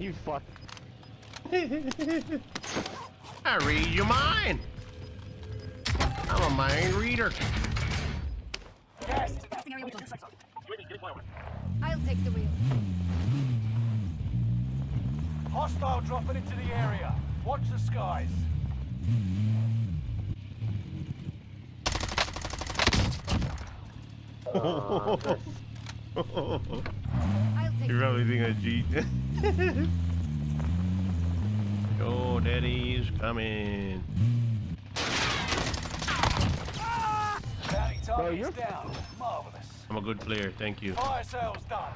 You fuck. I read your mind. I'm a mind reader. Gas. I'll take the wheel. Hostile dropping into the area. Watch the skies. Uh, I'll take You the probably think I cheat. Yo, daddy's coming. Bounty you're- down. Marvelous. I'm a good player, thank you. Fire sales done.